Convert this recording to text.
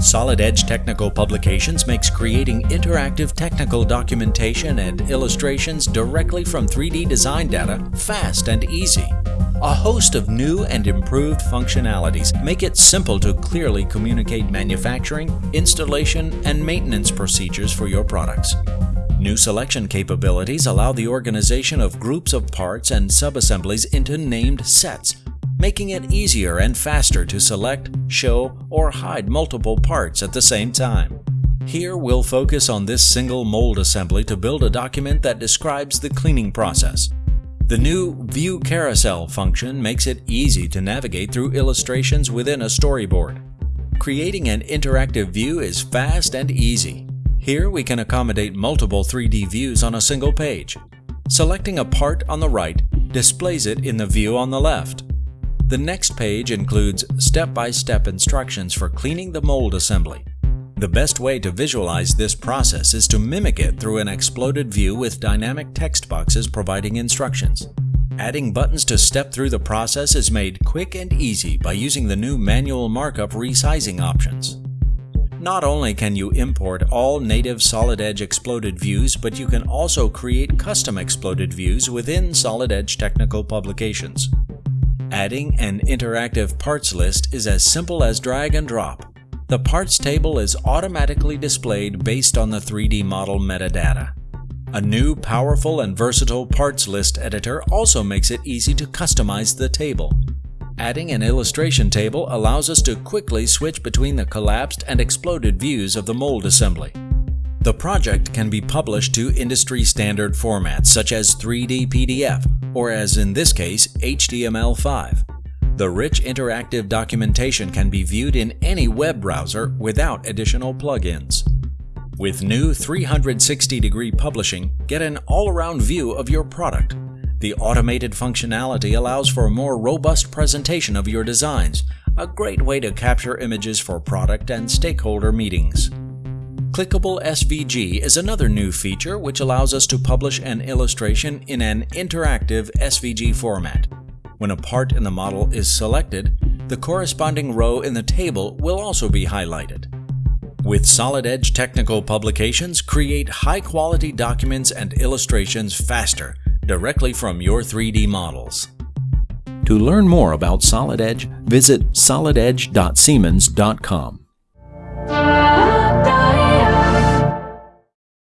Solid Edge Technical Publications makes creating interactive technical documentation and illustrations directly from 3D design data fast and easy. A host of new and improved functionalities make it simple to clearly communicate manufacturing, installation, and maintenance procedures for your products. New selection capabilities allow the organization of groups of parts and subassemblies into named sets, making it easier and faster to select, show, or hide multiple parts at the same time. Here we'll focus on this single mold assembly to build a document that describes the cleaning process. The new View Carousel function makes it easy to navigate through illustrations within a storyboard. Creating an interactive view is fast and easy. Here we can accommodate multiple 3D views on a single page. Selecting a part on the right displays it in the view on the left. The next page includes step-by-step -step instructions for cleaning the mold assembly. The best way to visualize this process is to mimic it through an exploded view with dynamic text boxes providing instructions. Adding buttons to step through the process is made quick and easy by using the new manual markup resizing options. Not only can you import all native Solid Edge exploded views, but you can also create custom exploded views within Solid Edge Technical Publications. Adding an interactive parts list is as simple as drag and drop. The parts table is automatically displayed based on the 3D model metadata. A new powerful and versatile parts list editor also makes it easy to customize the table. Adding an illustration table allows us to quickly switch between the collapsed and exploded views of the mold assembly. The project can be published to industry standard formats such as 3D PDF or as in this case HTML5. The rich interactive documentation can be viewed in any web browser without additional plugins. With new 360-degree publishing, get an all-around view of your product. The automated functionality allows for a more robust presentation of your designs, a great way to capture images for product and stakeholder meetings. Clickable SVG is another new feature which allows us to publish an illustration in an interactive SVG format. When a part in the model is selected, the corresponding row in the table will also be highlighted. With Solid Edge Technical Publications, create high-quality documents and illustrations faster, directly from your 3D models. To learn more about Solid Edge, visit solidedge.siemens.com.